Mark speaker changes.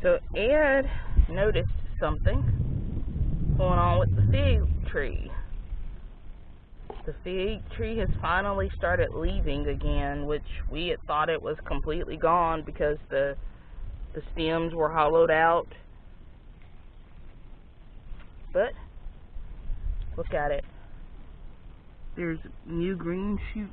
Speaker 1: So Ed noticed something going on with the fig tree. The fig tree has finally started leaving again, which we had thought it was completely gone because the the stems were hollowed out. But look at it. There's new green shoots